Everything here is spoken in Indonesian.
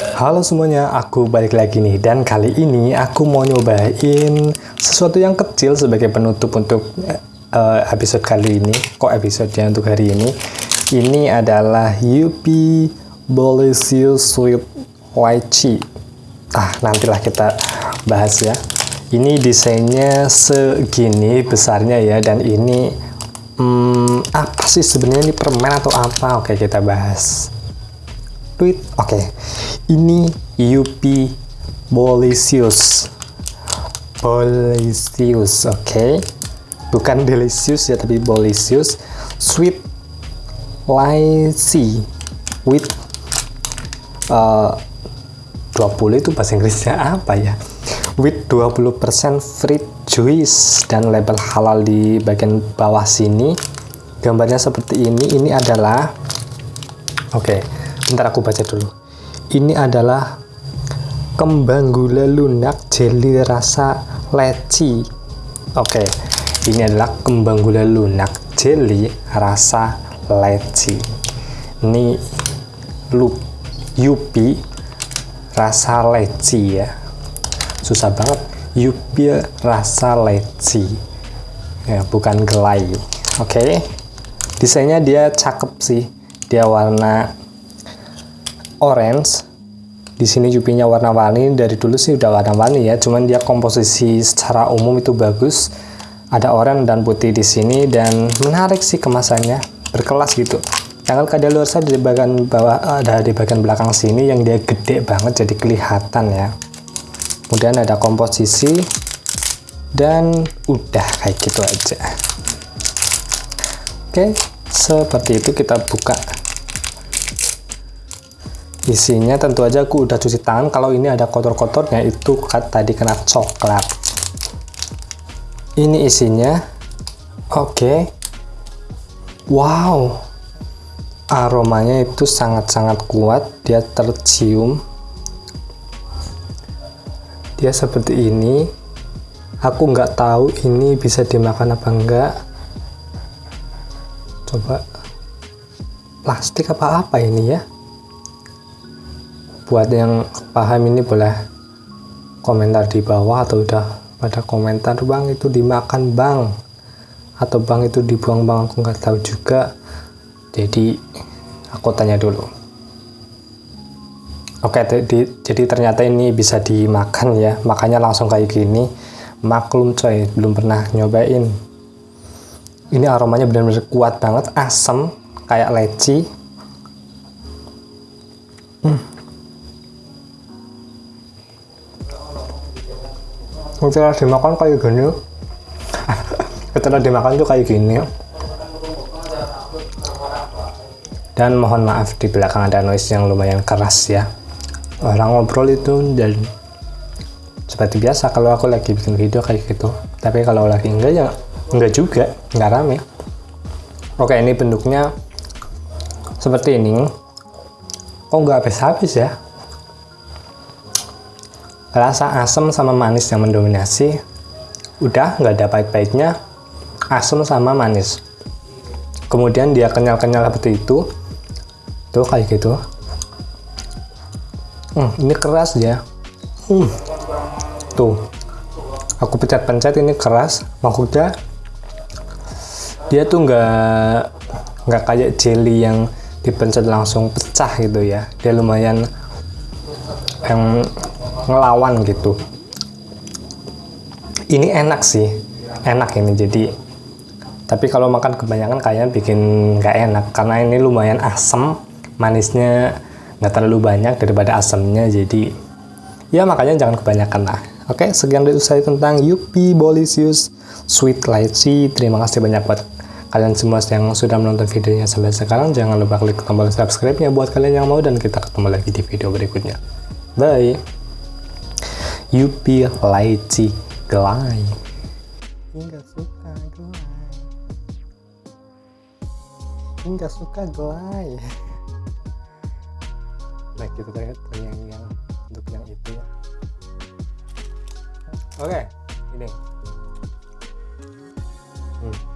Halo semuanya, aku balik lagi nih dan kali ini aku mau nyobain sesuatu yang kecil sebagai penutup untuk uh, episode kali ini. Kok episodenya untuk hari ini? Ini adalah Yupi Bolisius Sweet Lychee. Ah, nantilah kita bahas ya. Ini desainnya segini besarnya ya dan ini hmm, apa sih sebenarnya ini permen atau apa? Oke, kita bahas tweet. Oke, okay. ini UP Bolisius. Bolisius, oke. Okay. Bukan delicious ya, tapi Bolisius. Sweet Lychee with uh, 20 itu bahasa Inggrisnya apa ya? With 20% fruit juice dan label halal di bagian bawah sini. Gambarnya seperti ini. Ini adalah oke. Okay Bentar aku baca dulu. Ini adalah kembang gula lunak jelly rasa leci. Oke, ini adalah kembang gula lunak jelly rasa leci. Ini lup yupi rasa leci ya. Susah banget. Yupi rasa leci. Ya, bukan gelai. Oke. Desainnya dia cakep sih. Dia warna orange. Di sini jupinya warna-warni. Dari dulu sih udah warna-warni ya. Cuman dia komposisi secara umum itu bagus. Ada oranye dan putih di sini. Dan menarik sih kemasannya. Berkelas gitu. Yang kada luar sana di bagian bawah ada di bagian belakang sini yang dia gede banget jadi kelihatan ya. Kemudian ada komposisi. Dan udah kayak gitu aja. Oke seperti itu kita buka isinya tentu aja aku udah cuci tangan kalau ini ada kotor-kotornya itu tadi kena coklat. Ini isinya oke. Okay. wow aromanya itu sangat-sangat kuat dia tercium. Dia seperti ini. Aku nggak tahu ini bisa dimakan apa enggak coba plastik apa apa ini ya buat yang paham ini boleh komentar di bawah atau udah pada komentar bang itu dimakan bang. Atau bang itu dibuang bang. Aku nggak tahu juga. Jadi aku tanya dulu. Oke jadi ternyata ini bisa dimakan ya. Makanya langsung kayak gini. Maklum coy belum pernah nyobain. Ini aromanya benar-benar kuat banget asam kayak leci. Hmm. Setelah dimakan kayak gini. Setelah dimakan tuh kayak gini. Dan mohon maaf di belakang ada noise yang lumayan keras ya. Orang ngobrol itu dan seperti biasa kalau aku lagi bikin video kayak gitu. Tapi kalau lagi enggak ya enggak juga enggak rame. Oke ini bentuknya seperti ini. Oh enggak habis-habis ya rasa asam sama manis yang mendominasi. Udah nggak ada pahit-pahitnya. Asam sama manis. Kemudian dia kenyal-kenyal seperti itu. Tuh kayak gitu. Hmm, ini keras ya. Hmm. tuh. Aku pencet-pencet ini keras. Maksudnya dia tuh nggak nggak kayak jelly yang dipencet langsung pecah gitu ya. Dia lumayan yang ngelawan gitu. Ini enak sih enak ini jadi. Tapi kalau makan kebanyakan kayaknya bikin nggak enak karena ini lumayan asam manisnya nggak terlalu banyak daripada asamnya jadi ya makanya jangan kebanyakan lah. Oke sekian dari saya tentang Yupi Bolisius Sweet Lychee terima kasih banyak buat kalian semua yang sudah menonton videonya sampai sekarang. Jangan lupa klik tombol subscribe nya buat kalian yang mau dan kita ketemu lagi di video berikutnya. Bye Yupi Laici Gelai Enggak suka gelai Enggak suka gelai Nah gitu terlihat yang, yang untuk yang itu ya. Oke okay, ini. Hmm.